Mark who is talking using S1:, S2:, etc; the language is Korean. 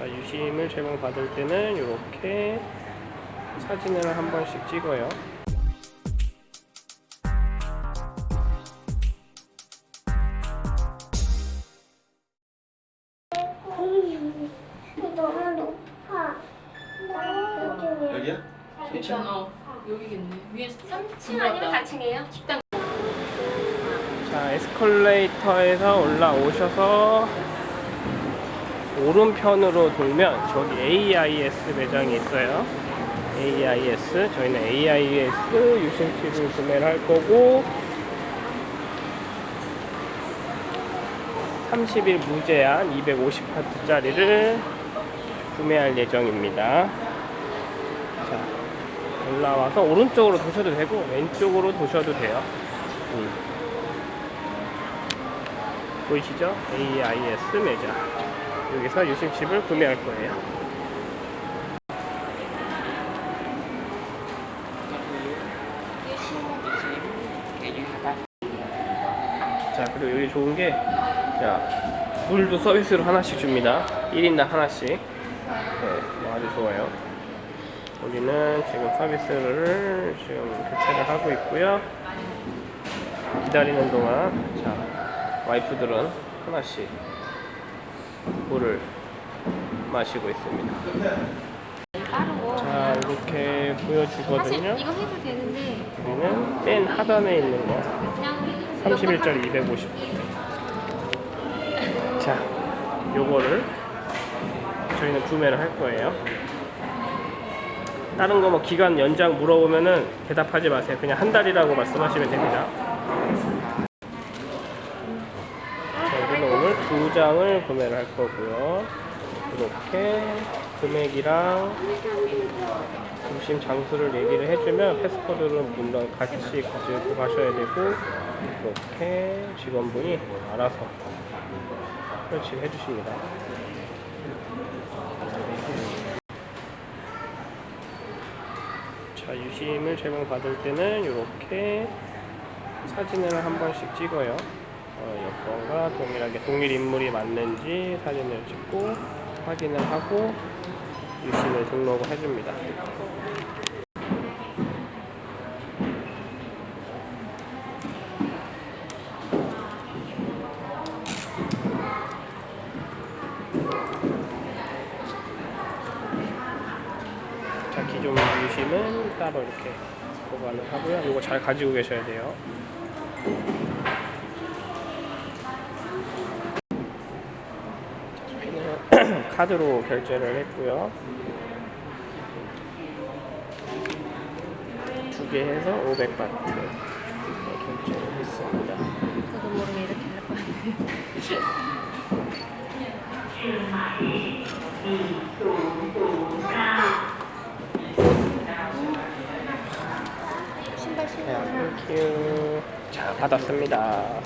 S1: 자, 유심을 제공받을 때는 이렇게 사진을 한 번씩 찍어요.
S2: 여기야?
S3: 어 여기겠네. 위에 3층
S4: 아니면 4층이에요?
S3: 식당
S1: 자, 에스컬레이터에서 올라오셔서 오른편으로 돌면 저기 AIS 매장이 있어요. AIS. 저희는 AIS 유심칩을 구매를 할 거고 30일 무제한 250파트짜리를 구매할 예정입니다. 자, 올라와서 오른쪽으로 도셔도 되고 왼쪽으로 도셔도 돼요. 음. 보이시죠? AIS 매장. 여기서 유심칩을 구매할 거예요. 자, 그리고 여기 좋은 게, 자, 물도 서비스로 하나씩 줍니다. 1인당 하나씩. 네, 뭐 아주 좋아요. 여기는 지금 서비스를 지금 교체를 하고 있고요. 기다리는 동안, 자, 와이프들은 하나씩 물을 마시고 있습니다. 자, 이렇게 보여주거든요.
S4: 이거 해도 되는데
S1: 여기는 맨 하단에 있는 거.
S4: 그냥
S1: 31짜리 250. 자, 요거를 저희는 구매를 할 거예요. 다른 거 뭐 기간 연장 물어보면은 대답하지 마세요. 그냥 한 달이라고 말씀하시면 됩니다. 자, 여기는 오늘 두 장을 구매를 할 거고요. 이렇게 금액이랑 중심 장소를 얘기를 해주면 패스코드를 물론 같이 가지고 가셔야 되고 이렇게 직원분이 알아서 설치를 해주십니다. 자 유심을 제공받을 때는 이렇게 사진을 한 번씩 찍어요. 어, 여건과 동일하게 동일 인물이 맞는지 사진을 찍고 확인을 하고 유심을 등록을 해줍니다. 자 기존 유심은 따로 이렇게 보관을 하고요. 이거 잘 가지고 계셔야 돼요. 저희는 카드로 결제를 했고요. 두 개 해서 500바트 결제를 했습니다.
S4: 저도 모르게 이렇게 할 거예요. 신발
S1: 땡큐. 자, 받았습니다.